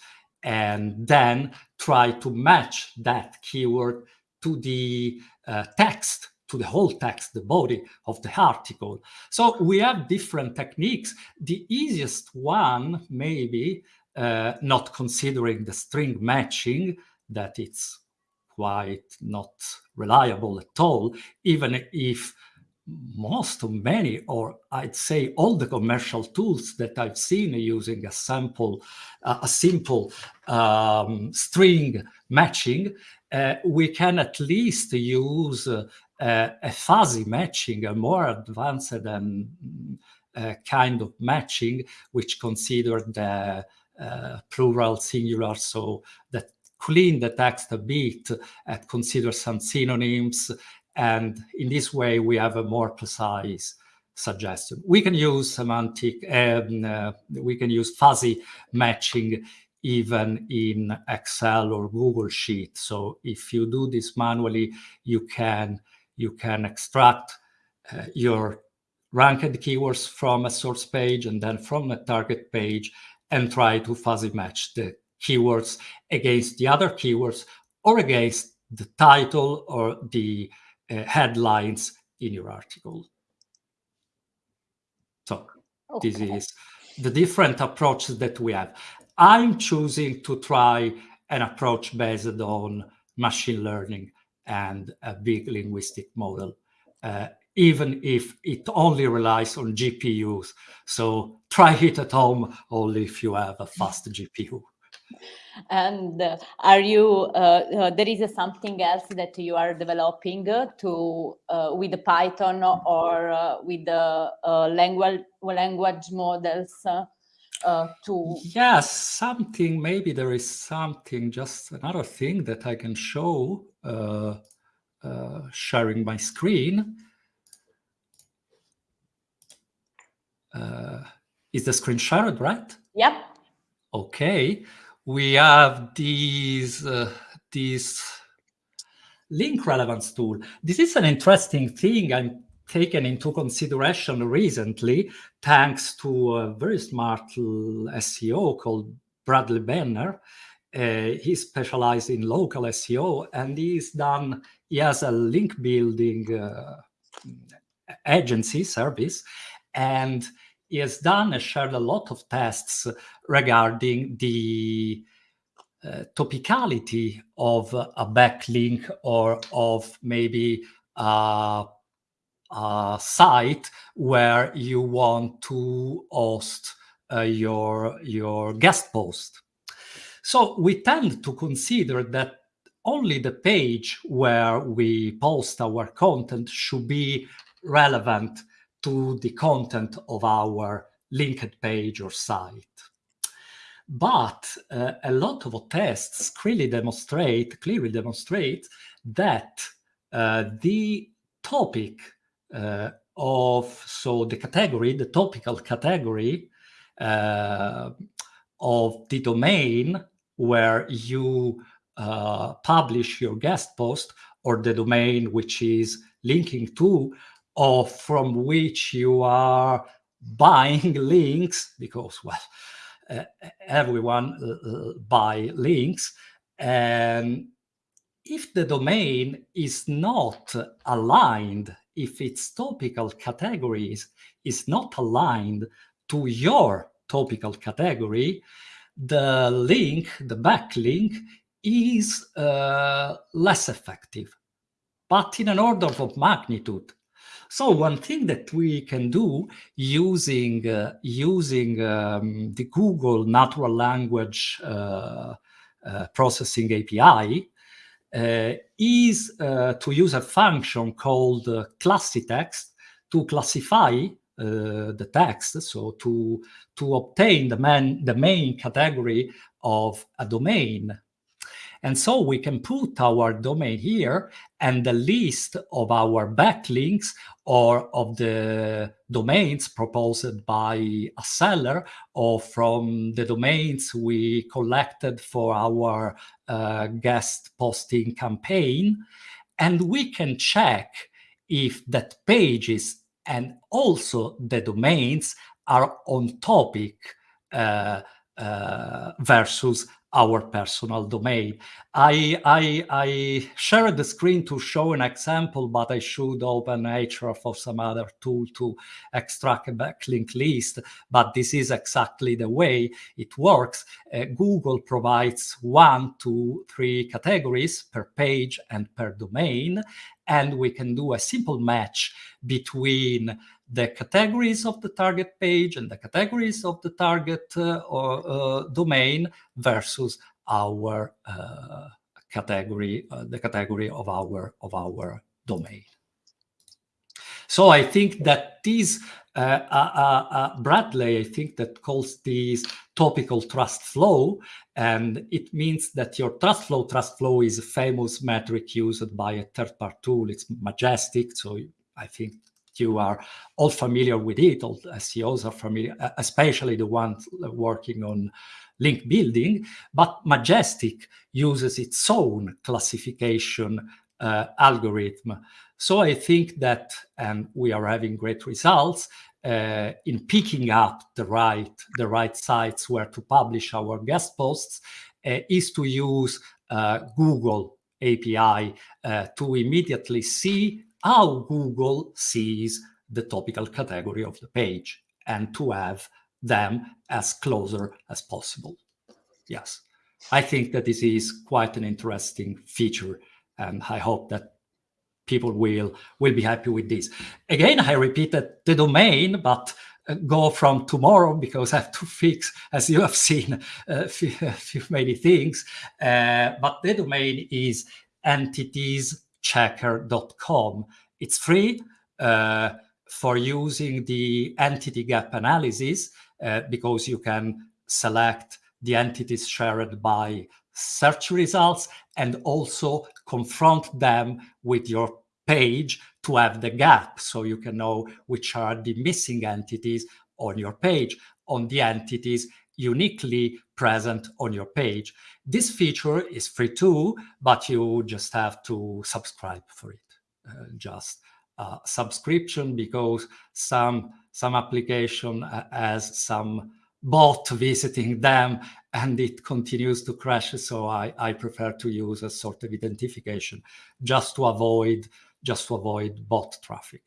and then try to match that keyword to the uh, text to the whole text, the body of the article. So we have different techniques. The easiest one, maybe, uh, not considering the string matching, that it's quite not reliable at all, even if most of many, or I'd say all the commercial tools that I've seen using a sample, uh, a simple um, string matching, uh, we can at least use uh, a fuzzy matching, a more advanced and uh, kind of matching, which considered the uh, plural singular, so that clean the text a bit and consider some synonyms. And in this way, we have a more precise suggestion. We can use semantic, um, uh, we can use fuzzy matching even in Excel or Google Sheet. So if you do this manually, you can you can extract uh, your ranked keywords from a source page and then from a target page and try to fuzzy match the keywords against the other keywords or against the title or the uh, headlines in your article. So okay. this is the different approaches that we have. I'm choosing to try an approach based on machine learning and a big linguistic model, uh, even if it only relies on GPUs. So try it at home only if you have a fast [LAUGHS] GPU. And uh, are you, uh, uh, there is something else that you are developing to, uh, with the Python or uh, with the language, language models uh, to yes something maybe there is something just another thing that i can show uh, uh, sharing my screen uh, is the screen shared right? Yep. Okay. We have these uh, these link relevance tool. This is an interesting thing i'm taken into consideration recently thanks to a very smart SEO called Bradley Benner. Uh, he specialized in local SEO and he's done, he has a link building uh, agency service and he has done and shared a lot of tests regarding the uh, topicality of a backlink or of maybe a uh, site where you want to host uh, your, your guest post. So we tend to consider that only the page where we post our content should be relevant to the content of our linked page or site. But uh, a lot of tests clearly demonstrate, clearly demonstrate that uh, the topic uh, of so the category, the topical category uh, of the domain where you uh, publish your guest post or the domain which is linking to or from which you are buying [LAUGHS] links because well uh, everyone uh, buy links. And if the domain is not aligned if its topical categories is not aligned to your topical category the link the backlink is uh, less effective but in an order of magnitude. So one thing that we can do using uh, using um, the Google natural language uh, uh, processing API uh, is uh, to use a function called uh, classifyText to classify the text, so to to obtain the main the main category of a domain and so we can put our domain here and the list of our backlinks or of the domains proposed by a seller or from the domains we collected for our uh, guest posting campaign. And we can check if that pages and also the domains are on topic uh, uh, versus our personal domain. I, I, I shared the screen to show an example, but I should open Href or some other tool to extract a backlink list. But this is exactly the way it works. Uh, Google provides one, two, three categories per page and per domain. And we can do a simple match between the categories of the target page and the categories of the target uh, or uh, domain versus our uh, category, uh, the category of our of our domain. So I think that these uh, uh, Bradley, I think that calls these topical trust flow, and it means that your trust flow, trust flow is a famous metric used by a third-party tool. It's majestic, so I think you are all familiar with it, all SEOs are familiar, especially the ones working on link building, but Majestic uses its own classification uh, algorithm. So I think that, and we are having great results uh, in picking up the right, the right sites where to publish our guest posts, uh, is to use uh, Google API uh, to immediately see how Google sees the topical category of the page and to have them as closer as possible. Yes, I think that this is quite an interesting feature and I hope that people will will be happy with this. Again, I repeated the domain, but uh, go from tomorrow because [LAUGHS] I have to fix, as you have seen, uh, many things. Uh, but the domain is entities checker.com. It's free uh, for using the entity gap analysis uh, because you can select the entities shared by search results and also confront them with your page to have the gap so you can know which are the missing entities on your page on the entities uniquely present on your page. This feature is free too, but you just have to subscribe for it. Uh, just uh, subscription because some some application uh, has some bot visiting them and it continues to crash. So I, I prefer to use a sort of identification just to avoid just to avoid bot traffic,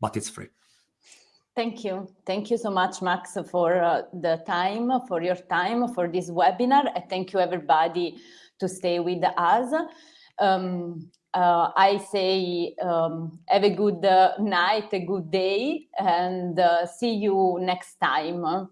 but it's free. Thank you. Thank you so much, Max, for uh, the time, for your time, for this webinar. And thank you, everybody, to stay with us. Um, uh, I say um, have a good uh, night, a good day, and uh, see you next time.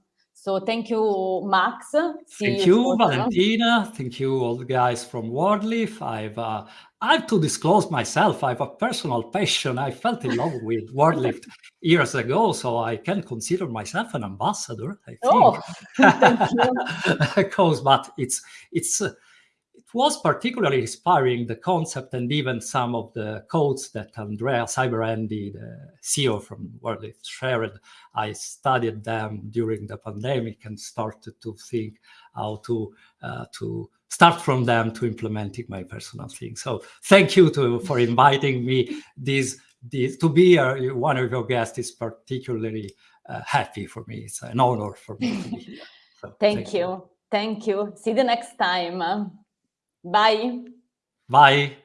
So thank you, Max. See thank you, you Valentina. Thank you, all the guys from WordLift. I've uh, I have to disclose myself. I have a personal passion. I felt in love with WordLift [LAUGHS] years ago, so I can consider myself an ambassador. I think. Oh, [LAUGHS] thank you. [LAUGHS] because, but it's it's. Was particularly inspiring the concept and even some of the codes that Andrea Cyberandy, the CEO from WordLift, shared. I studied them during the pandemic and started to think how to uh, to start from them to implementing my personal thing. So thank you to, for inviting me. This, this to be uh, one of your guests is particularly uh, happy for me. It's an honor for me to be here. So, thank, thank you. you. Thank you. See you next time. Bye. Bye.